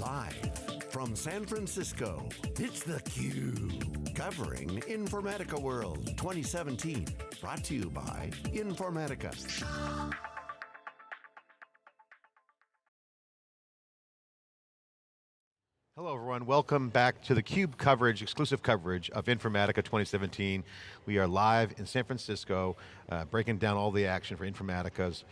Live from San Francisco, it's theCUBE. Covering Informatica World 2017. Brought to you by Informatica. Hello everyone, welcome back to the CUBE coverage, exclusive coverage of Informatica 2017. We are live in San Francisco, uh, breaking down all the action for Informatica's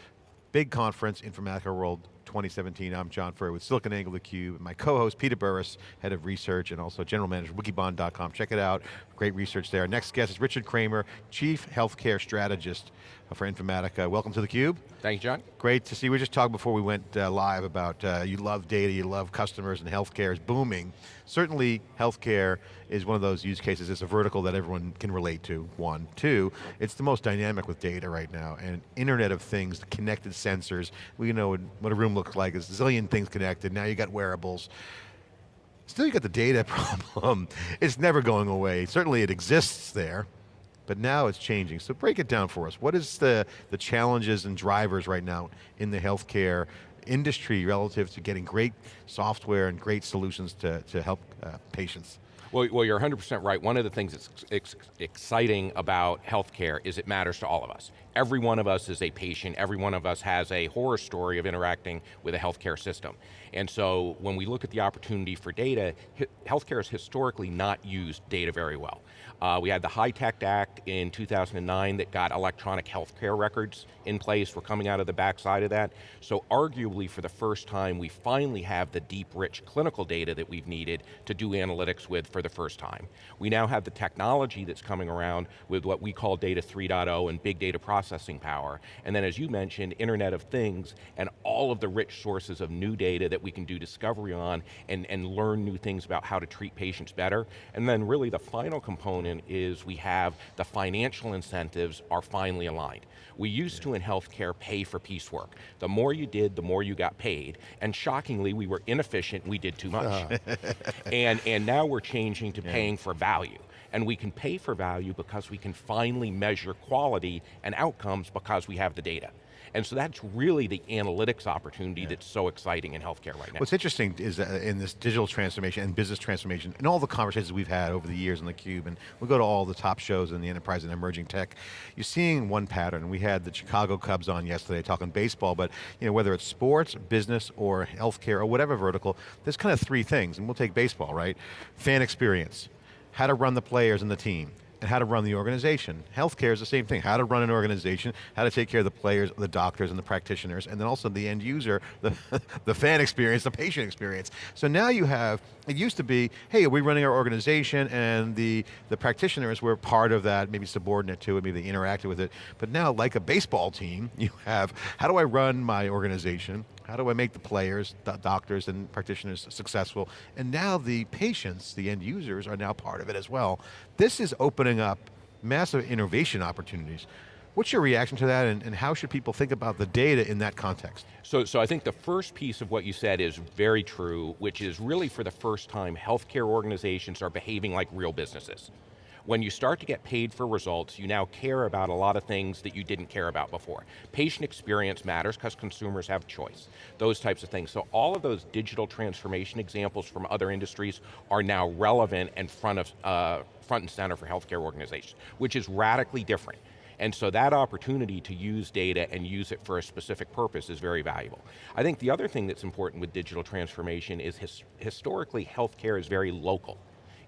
big conference, Informatica World 2017. I'm John Furrier with SiliconANGLE theCUBE. My co-host, Peter Burris, Head of Research and also General Manager, of wikibon.com. Check it out, great research there. Next guest is Richard Cramer, Chief Healthcare Strategist for Informatica. Welcome to theCUBE. Thank you, John. Great to see, you. we just talked before we went uh, live about uh, you love data, you love customers, and healthcare is booming. Certainly, healthcare is one of those use cases, it's a vertical that everyone can relate to, one. Two, it's the most dynamic with data right now, and Internet of Things, the connected sensors, we know what a room looks like, there's a zillion things connected, now you got wearables. Still you got the data problem. It's never going away. Certainly it exists there, but now it's changing. So break it down for us. What is the, the challenges and drivers right now in the healthcare industry relative to getting great software and great solutions to, to help uh, patients? Well, well, you're 100% right. One of the things that's ex exciting about healthcare is it matters to all of us. Every one of us is a patient, every one of us has a horror story of interacting with a healthcare system. And so when we look at the opportunity for data, healthcare has historically not used data very well. Uh, we had the HITECH Act in 2009 that got electronic healthcare records in place. We're coming out of the backside of that. So arguably for the first time, we finally have the deep, rich clinical data that we've needed to do analytics with for the first time. We now have the technology that's coming around with what we call data 3.0 and big data processing power. And then as you mentioned, Internet of Things and all of the rich sources of new data that we can do discovery on and, and learn new things about how to treat patients better. And then really the final component is we have the financial incentives are finally aligned. We used to in healthcare pay for piecework. The more you did, the more you got paid. And shockingly, we were inefficient, we did too much. Uh. and, and now we're changing to yeah. paying for value. And we can pay for value because we can finally measure quality and outcomes because we have the data. And so that's really the analytics opportunity yeah. that's so exciting in healthcare right now. What's interesting is in this digital transformation and business transformation, and all the conversations we've had over the years in theCUBE, and we go to all the top shows in the enterprise and emerging tech, you're seeing one pattern. We had the Chicago Cubs on yesterday talking baseball, but you know, whether it's sports, business, or healthcare, or whatever vertical, there's kind of three things, and we'll take baseball, right? Fan experience, how to run the players and the team and how to run the organization. Healthcare is the same thing, how to run an organization, how to take care of the players, the doctors and the practitioners, and then also the end user, the, the fan experience, the patient experience. So now you have, it used to be, hey, are we running our organization and the, the practitioners were part of that, maybe subordinate to it, maybe they interacted with it, but now like a baseball team, you have, how do I run my organization? How do I make the players, the doctors and practitioners successful? And now the patients, the end users are now part of it as well. This is opening up massive innovation opportunities. What's your reaction to that and, and, how should people think about the data in that context? So, so I think the first piece of what you said is very true, which is really for the first time, healthcare organizations are behaving like real businesses. When you start to get paid for results, you now care about a lot of things that you didn't care about before. Patient experience matters because consumers have choice, those types of things. So all of those digital transformation examples from other industries are now relevant and front, of, uh, front and center for healthcare organizations, which is radically different. And so that opportunity to use data and use it for a specific purpose is very valuable. I think the other thing that's important with digital transformation is his, historically healthcare is very local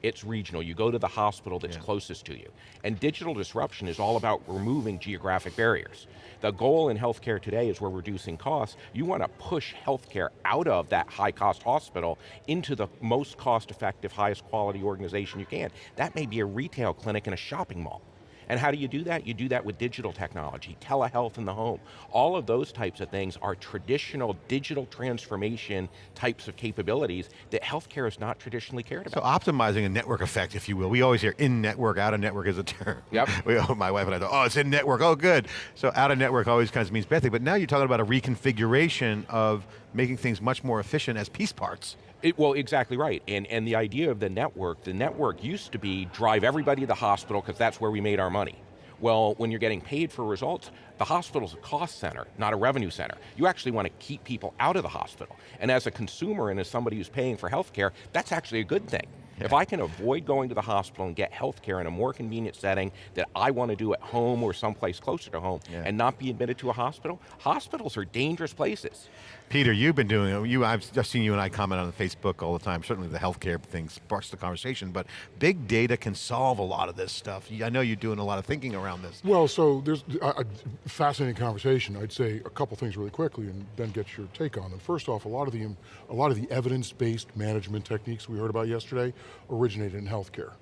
it's regional. You go to the hospital that's yeah. closest to you. And digital disruption is all about removing geographic barriers. The goal in healthcare today is we're reducing costs. You want to push healthcare out of that high cost hospital into the most cost effective, highest quality organization you can. That may be a retail clinic in a shopping mall. And how do you do that? You do that with digital technology, telehealth in the home. All of those types of things are traditional digital transformation types of capabilities that healthcare is not traditionally cared about. So optimizing a network effect, if you will. We always hear in network, out of network is a term. Yep. We, oh, my wife and I thought, oh, it's in network, oh good. So out of network always kind of means bad thing, but now you're talking about a reconfiguration of making things much more efficient as piece parts. It, well, exactly right. And, and the idea of the network, the network used to be drive everybody to the hospital because that's where we made our money. Well, when you're getting paid for results, the hospital's a cost center, not a revenue center. You actually want to keep people out of the hospital. And as a consumer and as somebody who's paying for healthcare, that's actually a good thing. Yeah. If I can avoid going to the hospital and get health care in a more convenient setting that I want to do at home or someplace closer to home yeah. and not be admitted to a hospital, hospitals are dangerous places. Peter, you've been doing, you, I've just seen you and I comment on Facebook all the time, certainly the healthcare thing sparks the conversation, but big data can solve a lot of this stuff. I know you're doing a lot of thinking around this. Well, so there's a fascinating conversation. I'd say a couple things really quickly and then get your take on them. First off, a lot of the, a lot of the evidence-based management techniques we heard about yesterday originated in healthcare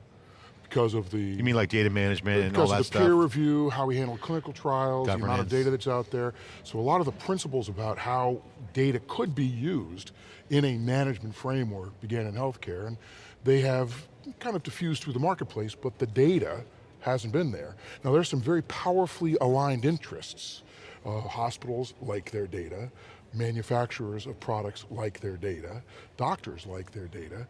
because of the... You mean like data management and all that stuff? Because of the peer review, how we handle clinical trials, Governance. the amount of data that's out there. So a lot of the principles about how data could be used in a management framework began in healthcare, and they have kind of diffused through the marketplace, but the data hasn't been there. Now there's some very powerfully aligned interests. Uh, hospitals like their data, manufacturers of products like their data, doctors like their data,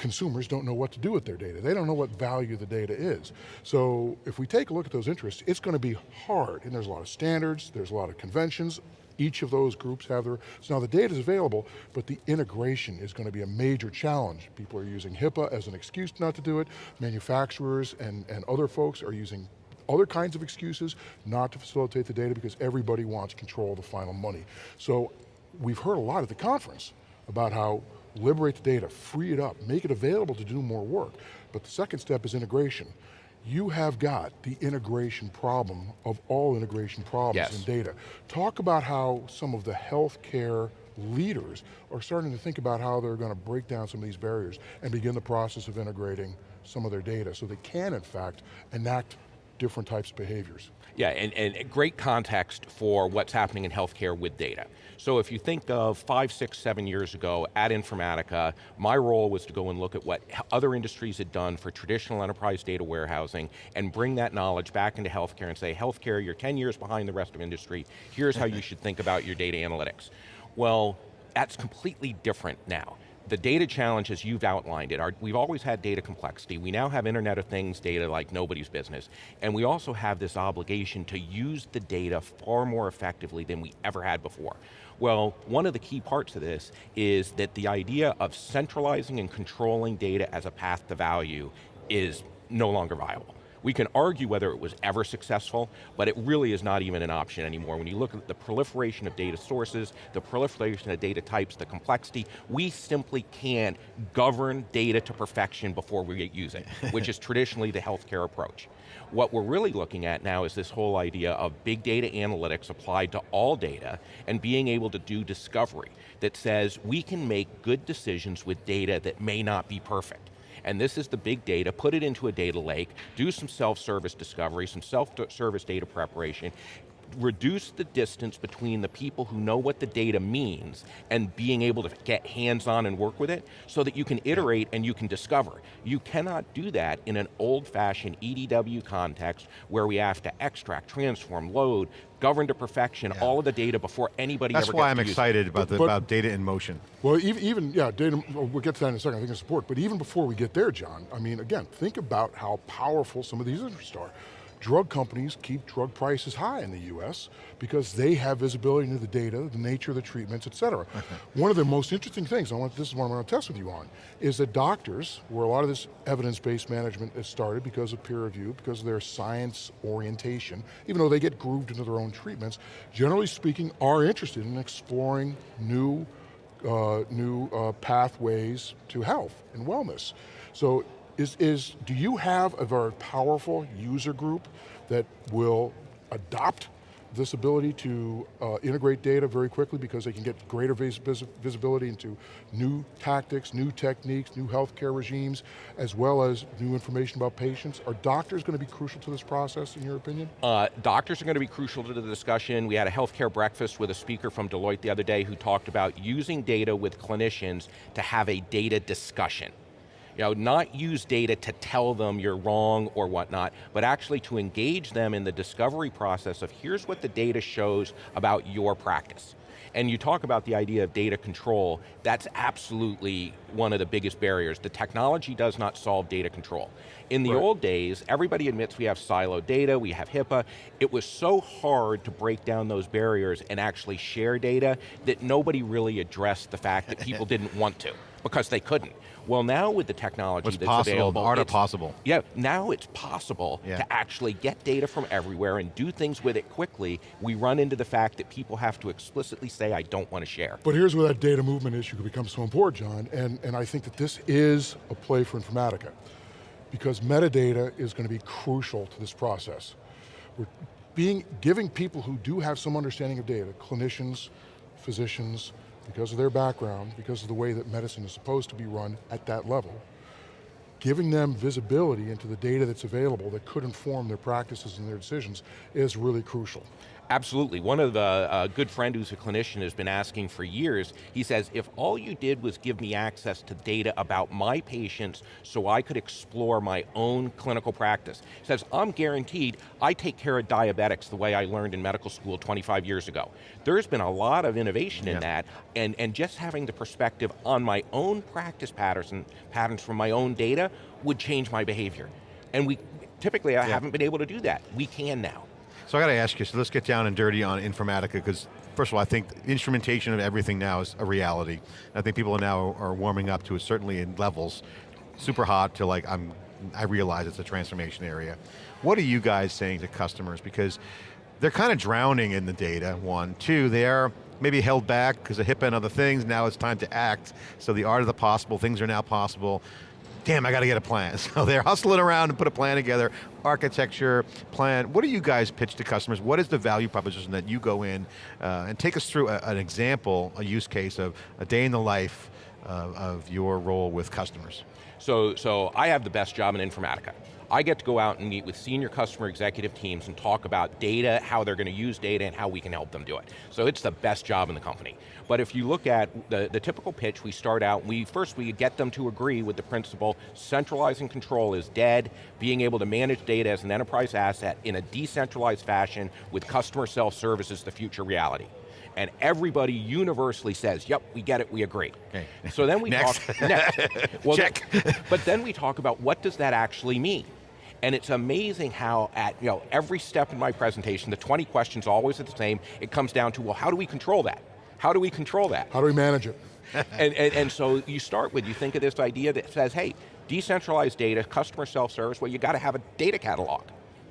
consumers don't know what to do with their data. They don't know what value the data is. So if we take a look at those interests, it's going to be hard, and there's a lot of standards, there's a lot of conventions, each of those groups have their, so now the data is available, but the integration is going to be a major challenge. People are using HIPAA as an excuse not to do it. Manufacturers and, and other folks are using other kinds of excuses not to facilitate the data because everybody wants control of the final money. So we've heard a lot at the conference about how liberate the data, free it up, make it available to do more work. But the second step is integration. You have got the integration problem of all integration problems yes. in data. Talk about how some of the healthcare leaders are starting to think about how they're going to break down some of these barriers and begin the process of integrating some of their data so they can, in fact, enact different types of behaviors. Yeah, and, and great context for what's happening in healthcare with data. So if you think of five, six, seven years ago at Informatica, my role was to go and look at what other industries had done for traditional enterprise data warehousing and bring that knowledge back into healthcare and say, healthcare, you're 10 years behind the rest of industry, here's how you should think about your data analytics. Well, that's completely different now the data challenge as you've outlined it, our, we've always had data complexity. We now have Internet of Things data like nobody's business. And we also have this obligation to use the data far more effectively than we ever had before. Well, one of the key parts of this is that the idea of centralizing and controlling data as a path to value is no longer viable. We can argue whether it was ever successful, but it really is not even an option anymore. When you look at the proliferation of data sources, the proliferation of data types, the complexity, we simply can't govern data to perfection before we use it, which is traditionally the healthcare approach. What we're really looking at now is this whole idea of big data analytics applied to all data and being able to do discovery that says we can make good decisions with data that may not be perfect and this is the big data, put it into a data lake, do some self-service discovery, some self-service data preparation, reduce the distance between the people who know what the data means and being able to get hands-on and work with it so that you can iterate and you can discover. You cannot do that in an old-fashioned EDW context where we have to extract, transform, load, govern to perfection yeah. all of the data before anybody That's why I'm excited about, the, but, about data in motion. Well, even, even, yeah, data, we'll get to that in a second, I think it's support, but even before we get there, John, I mean, again, think about how powerful some of these interests are drug companies keep drug prices high in the US because they have visibility into the data, the nature of the treatments, et cetera. one of the most interesting things, I want, this is what I'm going to test with you on, is that doctors, where a lot of this evidence-based management is started because of peer review, because of their science orientation, even though they get grooved into their own treatments, generally speaking, are interested in exploring new uh, new uh, pathways to health and wellness. So is, is, do you have a very powerful user group that will adopt this ability to uh, integrate data very quickly because they can get greater vis vis visibility into new tactics, new techniques, new healthcare regimes, as well as new information about patients. Are doctors going to be crucial to this process, in your opinion? Uh, doctors are going to be crucial to the discussion. We had a healthcare breakfast with a speaker from Deloitte the other day who talked about using data with clinicians to have a data discussion. You know, not use data to tell them you're wrong or whatnot, but actually to engage them in the discovery process of here's what the data shows about your practice. And you talk about the idea of data control, that's absolutely one of the biggest barriers. The technology does not solve data control. In the right. old days, everybody admits we have siloed data, we have HIPAA. It was so hard to break down those barriers and actually share data that nobody really addressed the fact that people didn't want to because they couldn't. Well now with the technology What's that's possible, available. art of possible. Yeah, now it's possible yeah. to actually get data from everywhere and do things with it quickly. We run into the fact that people have to explicitly say, I don't want to share. But here's where that data movement issue becomes so important, John, and, and I think that this is a play for Informatica because metadata is going to be crucial to this process. We're being, giving people who do have some understanding of data, clinicians, physicians, because of their background, because of the way that medicine is supposed to be run at that level, giving them visibility into the data that's available that could inform their practices and their decisions is really crucial. Absolutely, one of the uh, good friend who's a clinician has been asking for years, he says, if all you did was give me access to data about my patients so I could explore my own clinical practice, he says, I'm guaranteed I take care of diabetics the way I learned in medical school 25 years ago. There's been a lot of innovation in that, and, and just having the perspective on my own practice patterns and patterns from my own data would change my behavior. And we, typically I yeah. haven't been able to do that. We can now. So I got to ask you, so let's get down and dirty on Informatica, because first of all, I think instrumentation of everything now is a reality. I think people now are warming up to it, certainly in levels, super hot to like, I'm, I realize it's a transformation area. What are you guys saying to customers? Because they're kind of drowning in the data, one. Two, they're maybe held back because of HIPAA and other things, now it's time to act. So the art of the possible, things are now possible damn, I got to get a plan. So they're hustling around and put a plan together, architecture, plan. What do you guys pitch to customers? What is the value proposition that you go in uh, and take us through a, an example, a use case of a day in the life uh, of your role with customers? So, so I have the best job in Informatica. I get to go out and meet with senior customer executive teams and talk about data, how they're going to use data, and how we can help them do it. So it's the best job in the company. But if you look at the, the typical pitch, we start out, we first we get them to agree with the principle, centralizing control is dead, being able to manage data as an enterprise asset in a decentralized fashion with customer self-service is the future reality and everybody universally says, yep, we get it, we agree. Okay. So then we next. talk, next. Well, Check. but then we talk about what does that actually mean? And it's amazing how at you know every step in my presentation, the 20 questions always are the same, it comes down to, well, how do we control that? How do we control that? How do we manage it? and, and, and so you start with, you think of this idea that says, hey, decentralized data, customer self-service, well you got to have a data catalog.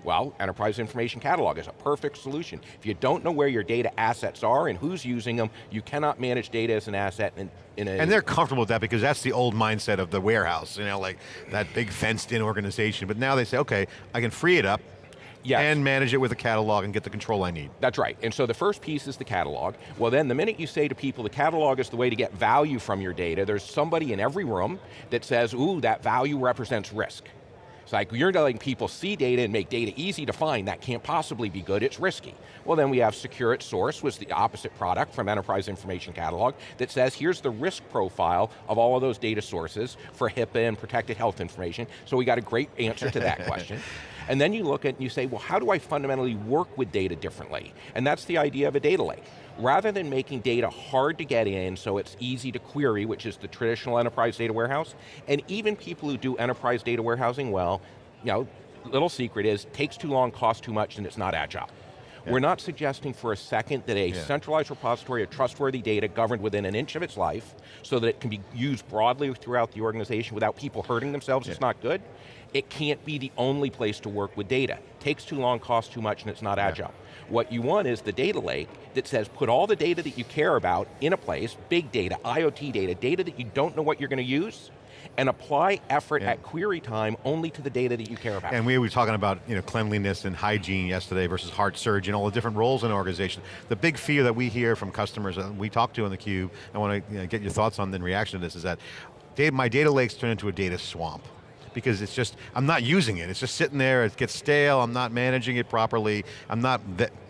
Well, Enterprise Information Catalog is a perfect solution. If you don't know where your data assets are and who's using them, you cannot manage data as an asset in, in a... And they're comfortable with that because that's the old mindset of the warehouse, you know, like that big fenced in organization. But now they say, okay, I can free it up, Yes. and manage it with a catalog and get the control I need. That's right, and so the first piece is the catalog. Well then, the minute you say to people the catalog is the way to get value from your data, there's somebody in every room that says, ooh, that value represents risk. It's like, you're letting people see data and make data easy to find, that can't possibly be good, it's risky. Well then we have Secure at Source, was the opposite product from Enterprise Information Catalog, that says here's the risk profile of all of those data sources for HIPAA and protected health information, so we got a great answer to that question. And then you look at and you say, well, how do I fundamentally work with data differently? And that's the idea of a data lake. Rather than making data hard to get in so it's easy to query, which is the traditional enterprise data warehouse, and even people who do enterprise data warehousing well, you know, little secret is, takes too long, costs too much, and it's not agile. Yeah. We're not suggesting for a second that a yeah. centralized repository of trustworthy data governed within an inch of its life so that it can be used broadly throughout the organization without people hurting themselves yeah. is not good it can't be the only place to work with data. Takes too long, costs too much, and it's not yeah. agile. What you want is the data lake that says put all the data that you care about in a place, big data, IoT data, data that you don't know what you're going to use, and apply effort yeah. at query time only to the data that you care about. And we were talking about you know, cleanliness and hygiene yesterday versus heart surge and all the different roles in an organization. The big fear that we hear from customers that we talk to in the cube, I want to you know, get your thoughts on the reaction to this, is that my data lakes turn into a data swamp because it's just, I'm not using it. It's just sitting there, it gets stale, I'm not managing it properly, I'm not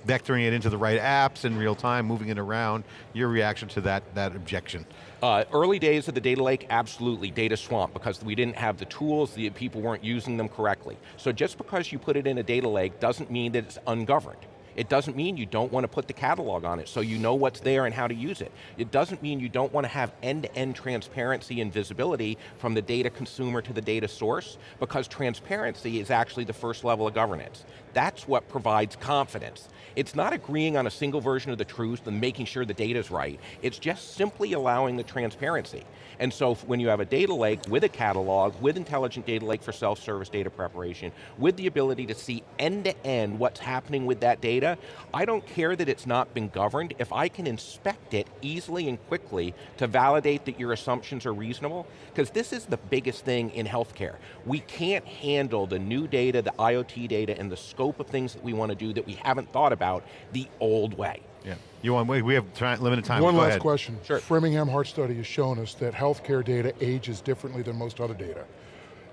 vectoring it into the right apps in real time, moving it around. Your reaction to that, that objection? Uh, early days of the data lake, absolutely, data swamp, because we didn't have the tools, the people weren't using them correctly. So just because you put it in a data lake doesn't mean that it's ungoverned. It doesn't mean you don't want to put the catalog on it so you know what's there and how to use it. It doesn't mean you don't want to have end-to-end -end transparency and visibility from the data consumer to the data source, because transparency is actually the first level of governance. That's what provides confidence. It's not agreeing on a single version of the truth and making sure the data's right. It's just simply allowing the transparency. And so when you have a data lake with a catalog, with intelligent data lake for self-service data preparation, with the ability to see end-to-end -end what's happening with that data, I don't care that it's not been governed, if I can inspect it easily and quickly to validate that your assumptions are reasonable, because this is the biggest thing in healthcare. We can't handle the new data, the IoT data, and the scope of things that we want to do that we haven't thought about the old way. Yeah. You want, we have limited time. One Go last ahead. question. Sure. Framingham Heart Study has shown us that healthcare data ages differently than most other data.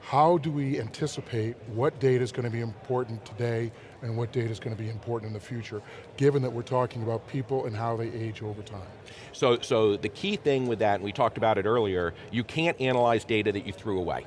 How do we anticipate what data is going to be important today and what data is going to be important in the future, given that we're talking about people and how they age over time? So, so the key thing with that, and we talked about it earlier, you can't analyze data that you threw away.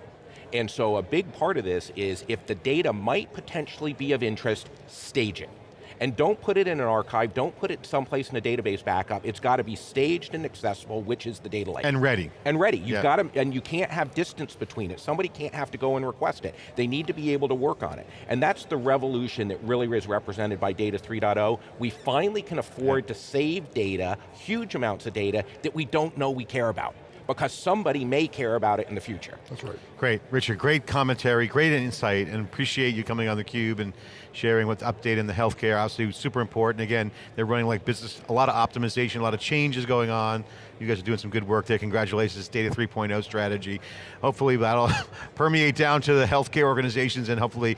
And so a big part of this is if the data might potentially be of interest, stage it. And don't put it in an archive, don't put it someplace in a database backup. It's got to be staged and accessible, which is the data lake. And ready. And ready. You've yeah. got to, and you can't have distance between it. Somebody can't have to go and request it. They need to be able to work on it. And that's the revolution that really is represented by Data 3.0. We finally can afford yeah. to save data, huge amounts of data, that we don't know we care about because somebody may care about it in the future. That's right. Great, Richard, great commentary, great insight, and appreciate you coming on theCUBE and sharing what's updating the healthcare, obviously super important. Again, they're running like business, a lot of optimization, a lot of changes going on. You guys are doing some good work there, congratulations, Data 3.0 strategy. Hopefully that'll permeate down to the healthcare organizations and hopefully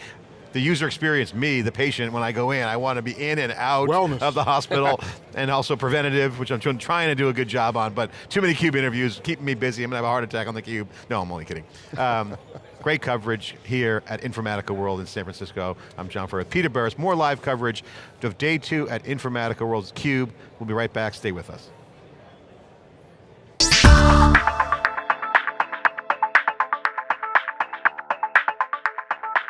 the user experience, me, the patient, when I go in, I want to be in and out Wellness. of the hospital, and also preventative, which I'm trying to do a good job on, but too many CUBE interviews, keeping me busy, I'm going to have a heart attack on the CUBE. No, I'm only kidding. Um, great coverage here at Informatica World in San Francisco. I'm John Furrier, Peter Burris, more live coverage of day two at Informatica World's CUBE. We'll be right back, stay with us.